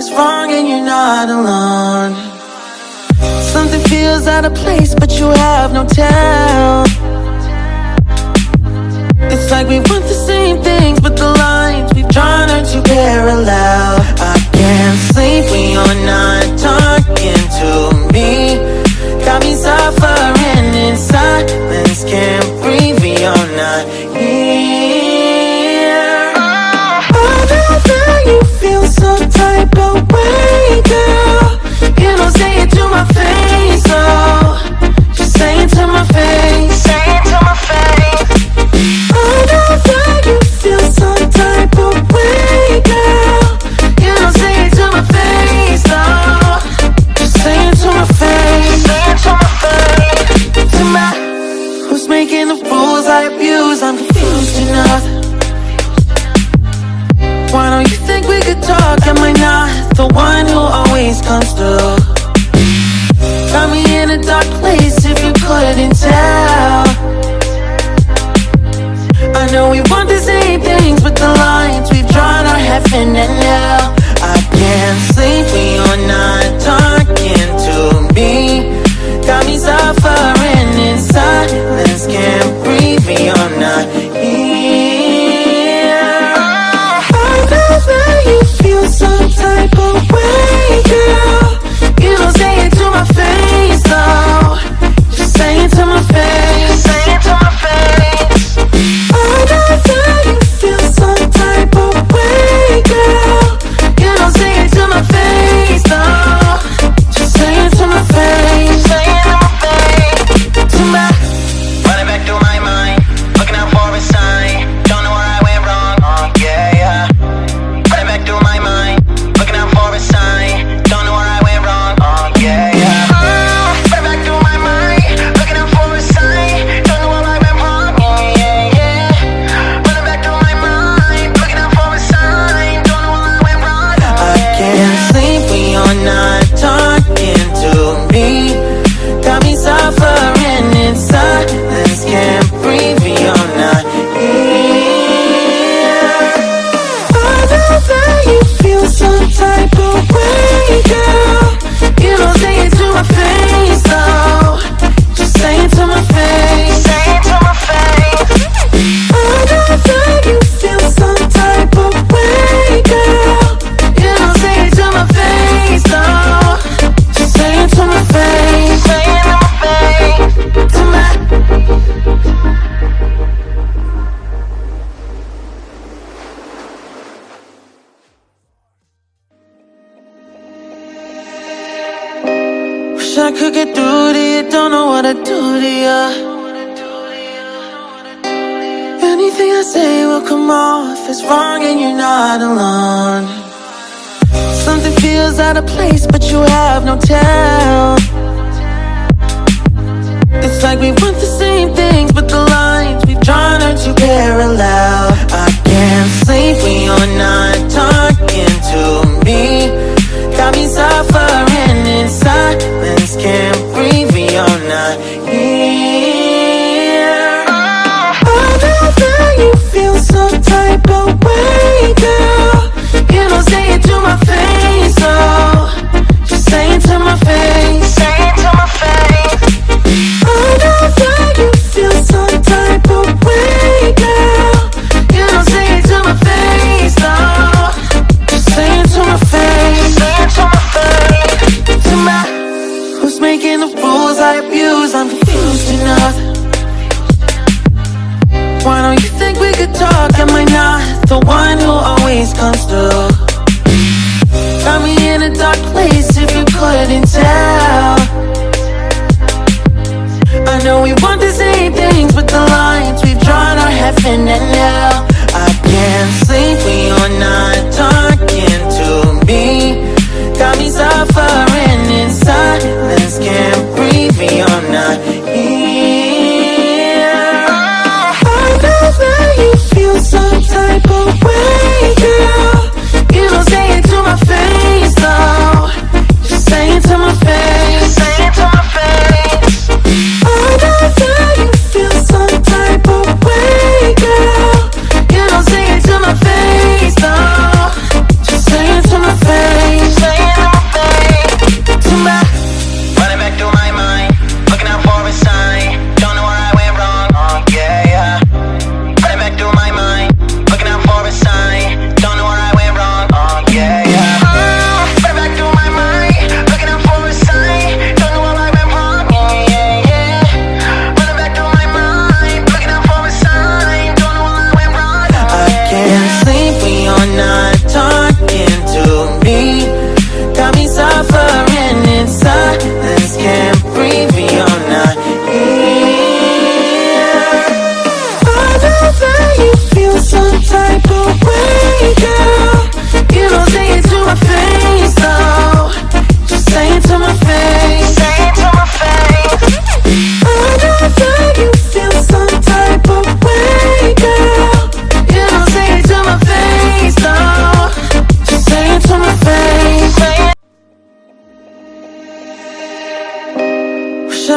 is wrong and you're not alone. Something feels out of place but you have no tell. It's like we want the same know we want the same things But the lines we've drawn are heaven and hell I can't sleep when you're not talking to me. Got me suffering in silence Can't breathe when you're not do to you, don't know what I do to you Anything I say will come off as wrong and you're not alone. Something feels out of place but you have no tell. It's like we want the same things but the lines we've drawn are too parallel. I can't sleep when you're not talking to me. Got me suffering inside. saying to my face. Saying to my face. Oh, I know why you feel some type of way, girl. You don't say it to my face, no. Saying to my face. Saying to my face. To my Who's making the rules? I abuse I'm confused enough. Why don't you think we could talk? Am I not the one who always comes through? in a dark place if you couldn't tell. I know we want the same things But the lines we've drawn are heaven and hell. I can't sleep, we are not talking to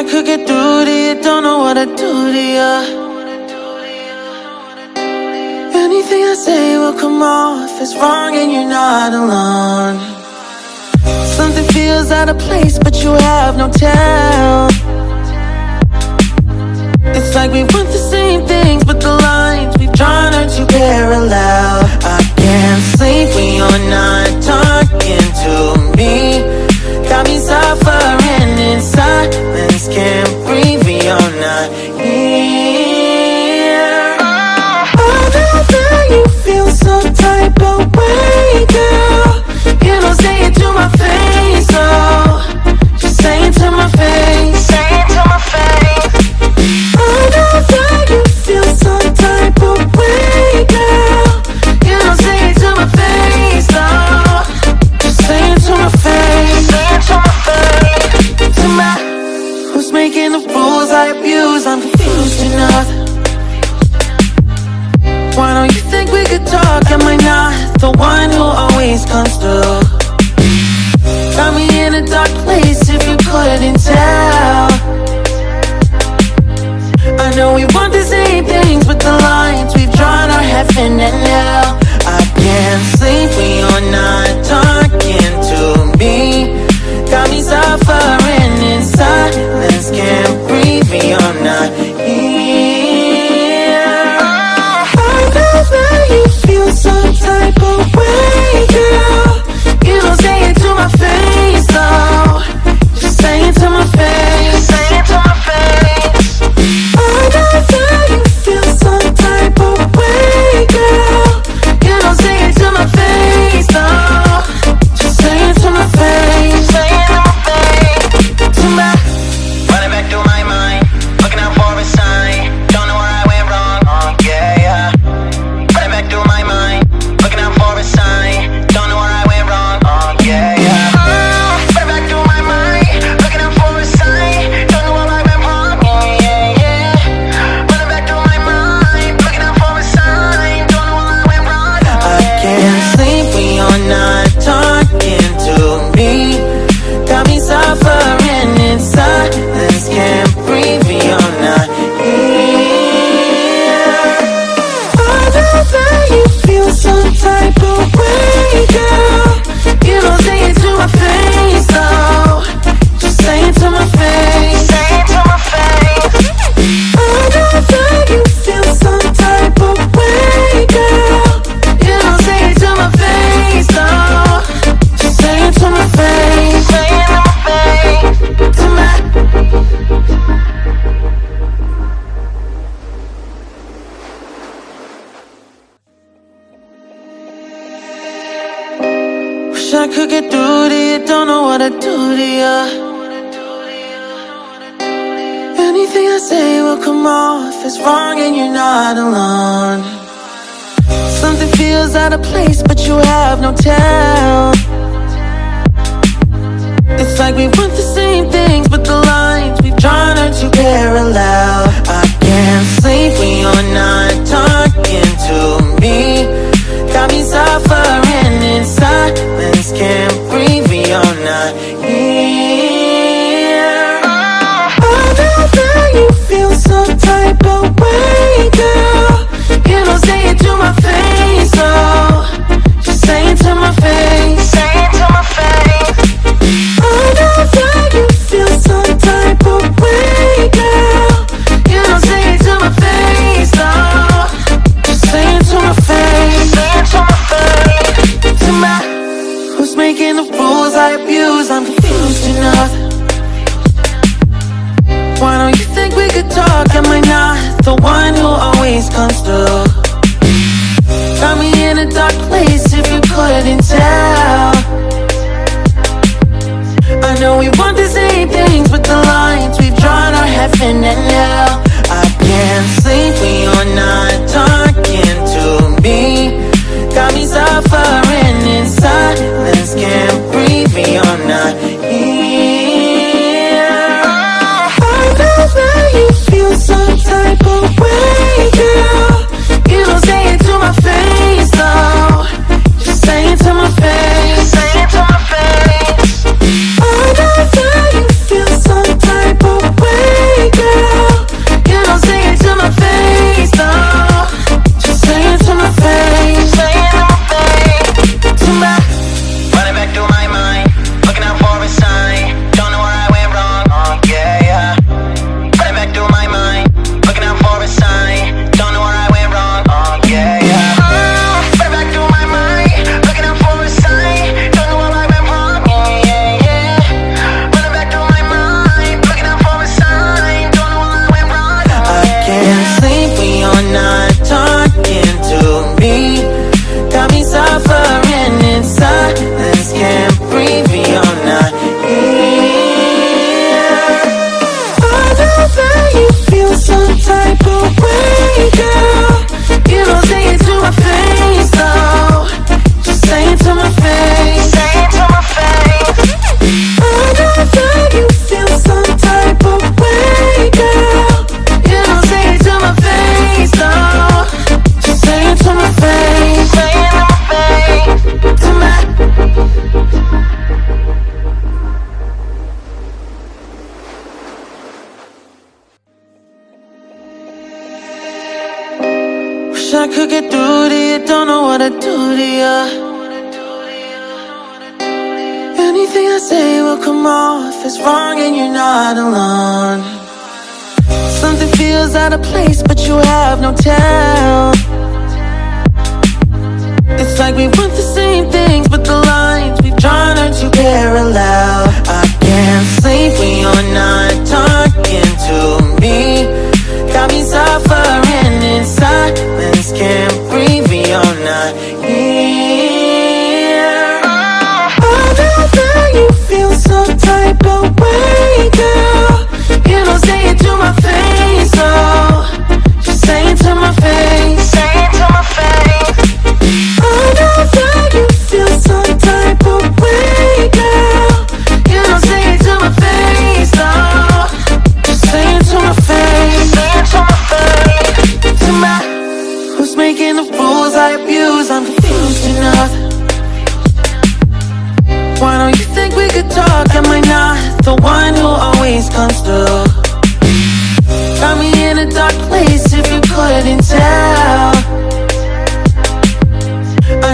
I could get through to you, don't know what to do to you Anything I say will come off as wrong and you're not alone. Something feels out of place but you have no tell. It's like we want the same things but the lines we've drawn are too parallel. say will come off as wrong and you're not alone. Something feels out of place but you have no tell. It's like we want the same things but the lines we've drawn are too parallel. I can't sleep when you're not talking to me. Got me suffering in silence, can't breathe when you're not here. could talk, am I not the one who always comes through? Got me in a dark place if you couldn't tell. I know we want the same things, but the lines we've drawn are heaven and hell. I can't sleep we are not talking to me. Got me suffering in silence, can't breathe we are not here. wanna do to you Anything I say will come off as wrong and you're not alone. Something feels out of place but you have no tell. It's like we want the same things but the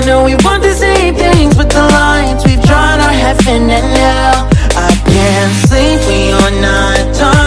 know we want the same things But the lines we've drawn are heaven and hell I can't sleep, we are not done.